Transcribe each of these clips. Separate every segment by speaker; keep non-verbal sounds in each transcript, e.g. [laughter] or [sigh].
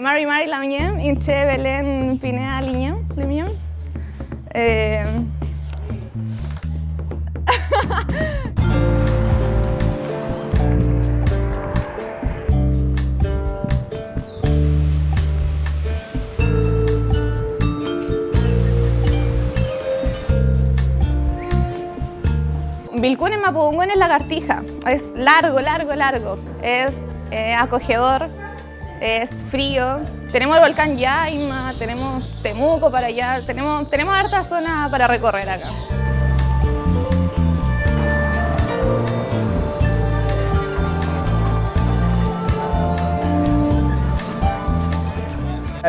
Speaker 1: Mari Mari Lamien, Inche Belén Pineda Limien. Eh... [laughs] Vilcún en Mapudungún es lagartija, es largo, largo, largo, es eh, acogedor, es frío. Tenemos el volcán Yaima, tenemos Temuco para allá, tenemos, tenemos harta zona para recorrer acá.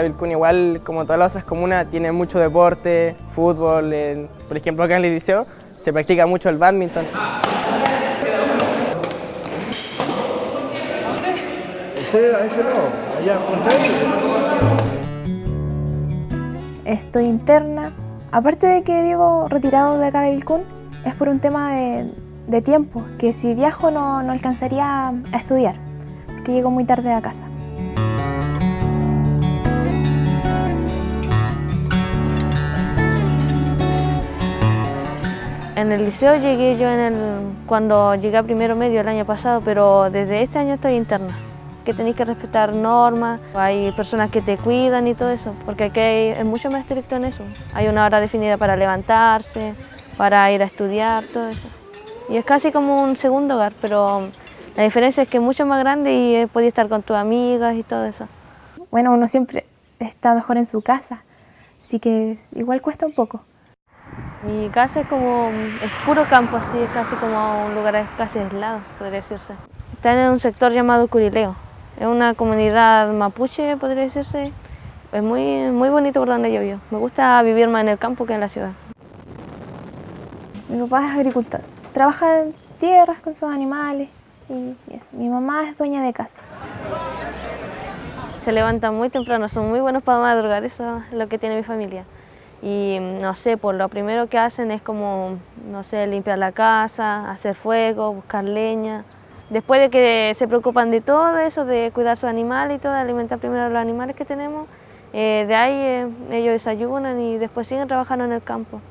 Speaker 2: Vilcún igual, como todas las otras comunas, tiene mucho deporte, fútbol, por ejemplo acá en el liceo se practica mucho el badminton.
Speaker 3: Estoy interna. Aparte de que vivo retirado de acá de Vilcún, es por un tema de, tiempo, que si viajo no, no alcanzaría a estudiar, porque llego muy tarde a casa.
Speaker 4: En el liceo llegué yo en el, cuando llegué a primero medio el año pasado, pero desde este año estoy interna que tenéis que respetar normas, hay personas que te cuidan y todo eso, porque aquí es mucho más estricto en eso. Hay una hora definida para levantarse, para ir a estudiar, todo eso. Y es casi como un segundo hogar, pero la diferencia es que es mucho más grande y puedes estar con tus amigas y todo eso.
Speaker 3: Bueno, uno siempre está mejor en su casa, así que igual cuesta un poco.
Speaker 4: Mi casa es como, es puro campo así, es casi como un lugar casi aislado, podría decirse. Está en un sector llamado Curileo, es una comunidad mapuche, podría decirse. Es muy, muy bonito por donde yo vivo. Me gusta vivir más en el campo que en la ciudad.
Speaker 3: Mi papá es agricultor. Trabaja en tierras con sus animales y eso. Mi mamá es dueña de casa.
Speaker 4: Se levantan muy temprano, son muy buenos para madrugar, eso es lo que tiene mi familia. Y no sé, por lo primero que hacen es como, no sé, limpiar la casa, hacer fuego, buscar leña, Después de que se preocupan de todo eso, de cuidar sus animales y todo, de alimentar primero a los animales que tenemos, eh, de ahí eh, ellos desayunan y después siguen trabajando en el campo.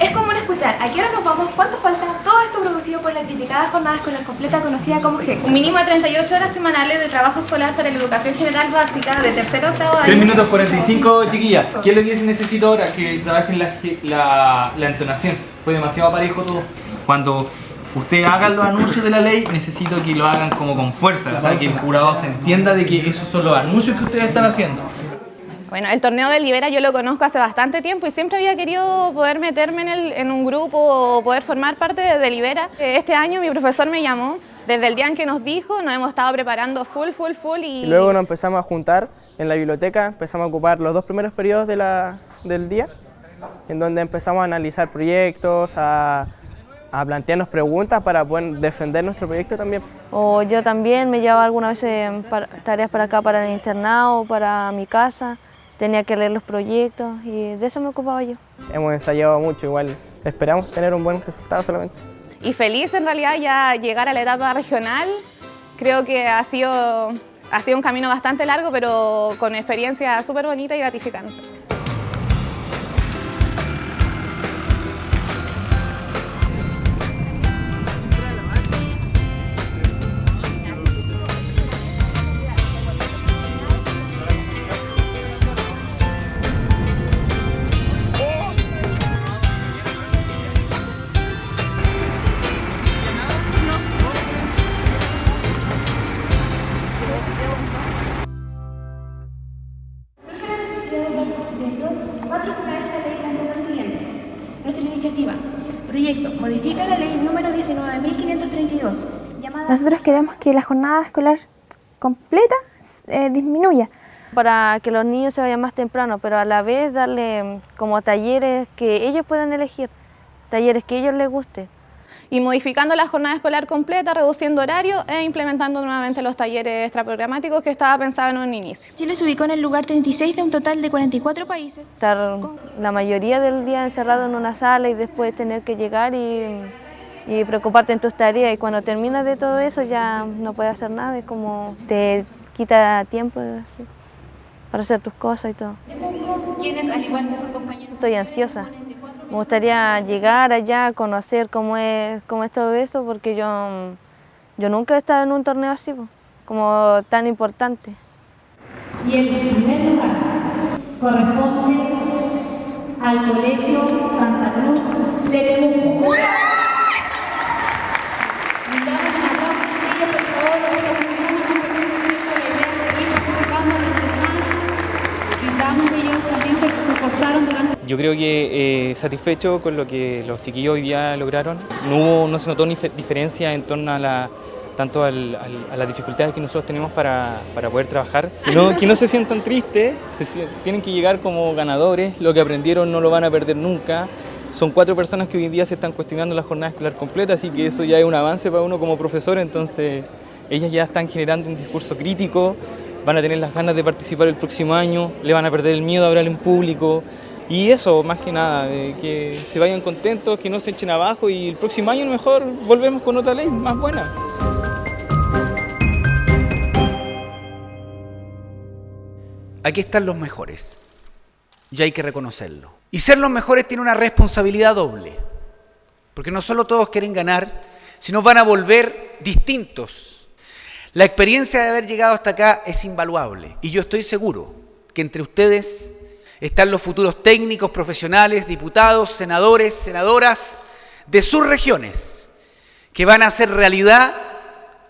Speaker 5: Es común escuchar, ¿a qué hora nos vamos? ¿Cuánto falta? Todo esto producido por la criticada jornada escolar completa conocida como GEC.
Speaker 1: Un mínimo de 38 horas semanales de trabajo escolar para la educación general básica de tercero a octavo año.
Speaker 6: 3 minutos 45, chiquilla. ¿Qué es lo que necesito ahora? Que trabajen la, la, la entonación. Fue demasiado parejo todo. Cuando ustedes hagan los anuncios de la ley, necesito que lo hagan como con fuerza, o sea, que el jurado se entienda de que esos son los anuncios que ustedes están haciendo.
Speaker 1: Bueno, el torneo de Libera yo lo conozco hace bastante tiempo y siempre había querido poder meterme en, el, en un grupo o poder formar parte de, Libera. Este año mi profesor me llamó, desde el día en que nos dijo, nos hemos estado preparando full, full, full y...
Speaker 2: y luego nos empezamos a juntar en la biblioteca, empezamos a ocupar los dos primeros periodos de la, del día, en donde empezamos a analizar proyectos, a a plantearnos preguntas para poder defender nuestro proyecto también.
Speaker 4: O yo también me llevaba algunas veces tareas para acá, para el internado, para mi casa, tenía que leer los proyectos y de eso me ocupaba yo.
Speaker 2: Hemos ensayado mucho, igual esperamos tener un buen resultado solamente.
Speaker 1: Y feliz en realidad ya llegar a la etapa regional, creo que ha sido, ha sido un camino bastante largo, pero con experiencia súper bonita y gratificante.
Speaker 5: Proyecto modifica la ley número 19.532.
Speaker 3: Nosotros queremos que la jornada escolar completa eh, disminuya.
Speaker 4: Para que los niños se vayan más temprano, pero a la vez darle mm, como talleres que ellos puedan elegir, talleres que a ellos les guste
Speaker 1: y modificando la jornada escolar completa, reduciendo horario e implementando nuevamente los talleres extraprogramáticos que estaba pensado en un inicio.
Speaker 5: Chile se ubicó en el lugar 36 de un total de 44 países.
Speaker 4: Estar la mayoría del día encerrado en una sala y después tener que llegar y, y preocuparte en tus tareas y cuando terminas de todo eso ya no puedes hacer nada, es como te quita tiempo. Así. para hacer tus cosas y todo. Estoy ansiosa. Me gustaría llegar allá, conocer cómo es, cómo es todo esto, porque yo, yo nunca he estado en un torneo así, como tan importante.
Speaker 7: Y el primer lugar corresponde al Colegio Santa Cruz de Temuco. Brindamos un aplauso a ellos, por favor. Esta es una sana competencia, ¿cierto? La idea es seguir participando, aprender más. Brindamos ellos también se, se esforzaron durante...
Speaker 8: Yo creo que eh, satisfecho con lo que los chiquillos hoy día lograron. No, hubo, no se notó ni diferencia en torno a la tanto al, al, a las dificultades que nosotros tenemos para, para poder trabajar. Que no, que no se sientan tristes, se, tienen que llegar como ganadores, lo que aprendieron no lo van a perder nunca. Son cuatro personas que hoy en día se están cuestionando la jornada escolar completa, así que eso ya es un avance para uno como profesor, entonces ellas ya están generando un discurso crítico, van a tener las ganas de participar el próximo año, le van a perder el miedo a hablar en público, y eso, más que nada, que se vayan contentos, que no se echen abajo y el próximo año mejor volvemos con otra ley más buena.
Speaker 9: Aquí están los mejores y hay que reconocerlo. Y ser los mejores tiene una responsabilidad doble, porque no solo todos quieren ganar, sino van a volver distintos. La experiencia de haber llegado hasta acá es invaluable y yo estoy seguro que entre ustedes están los futuros técnicos, profesionales, diputados, senadores, senadoras de sus regiones, que van a hacer realidad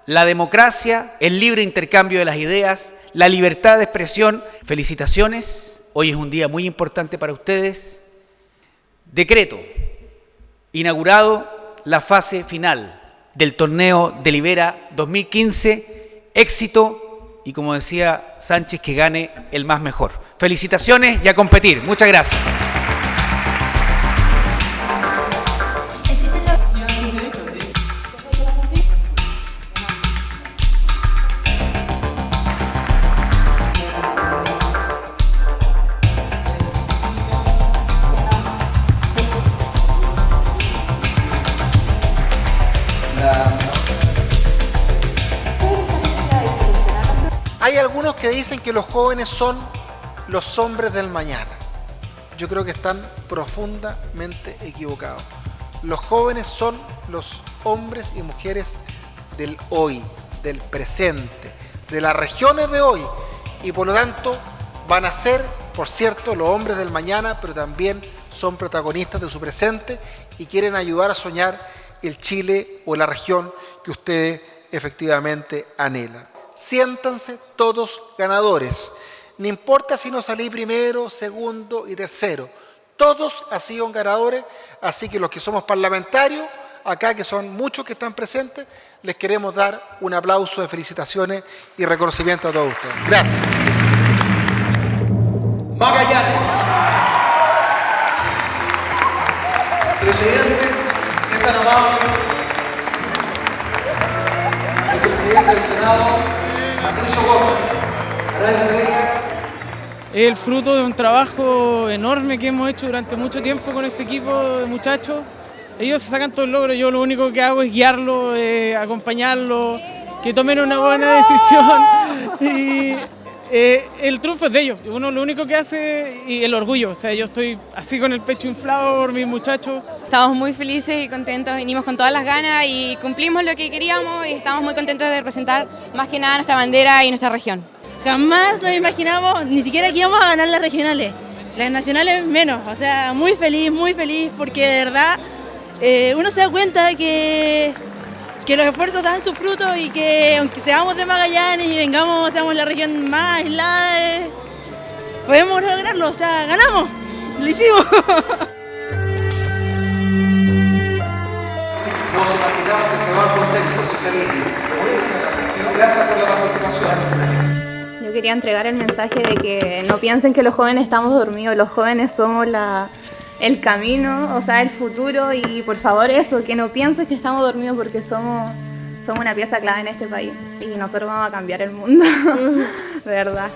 Speaker 9: la democracia, el libre intercambio de las ideas, la libertad de expresión. Felicitaciones, hoy es un día muy importante para ustedes. Decreto, inaugurado la fase final del torneo de Libera 2015, éxito y como decía Sánchez, que gane el más mejor. Felicitaciones y a competir. Muchas gracias.
Speaker 10: Hay algunos que dicen que los jóvenes son los hombres del mañana. Yo creo que están profundamente equivocados. Los jóvenes son los hombres y mujeres del hoy, del presente, de las regiones de hoy. Y por lo tanto van a ser, por cierto, los hombres del mañana, pero también son protagonistas de su presente y quieren ayudar a soñar el Chile o la región que ustedes efectivamente anhelan. Siéntanse todos ganadores. No importa si no salí primero, segundo y tercero. Todos han sido ganadores, así que los que somos parlamentarios, acá que son muchos que están presentes, les queremos dar un aplauso de felicitaciones y reconocimiento a todos ustedes. Gracias.
Speaker 11: Magallanes. Presidente, presidente
Speaker 12: es el fruto de un trabajo enorme que hemos hecho durante mucho tiempo con este equipo de muchachos. Ellos se sacan todo el logro, yo lo único que hago es guiarlo, eh, acompañarlo, que tomen una buena decisión. [laughs] Y eh, el triunfo es de ellos, uno lo único que hace y el orgullo, o sea, yo estoy así con el pecho inflado por mis muchachos.
Speaker 13: Estamos muy felices y contentos, venimos con todas las ganas y cumplimos lo que queríamos y estamos muy contentos de representar más que nada nuestra bandera y nuestra región.
Speaker 14: Jamás nos imaginamos ni siquiera que íbamos a ganar las regionales, las nacionales menos, o sea, muy feliz, muy feliz porque de verdad eh, uno se da cuenta que que los esfuerzos dan su fruto y que aunque seamos de Magallanes y vengamos, seamos la región más aislada, podemos lograrlo, o sea, ganamos, lo hicimos. [laughs]
Speaker 11: Nos imaginamos que se van contentos y felices. Gracias por la participación.
Speaker 1: Yo quería entregar el mensaje de que no piensen que los jóvenes estamos dormidos, los jóvenes somos la, el camino, o sea, el futuro y por favor eso, que no piensen que estamos dormidos porque somos, somos una pieza clave en este país y nosotros vamos a cambiar el mundo, [laughs] de verdad.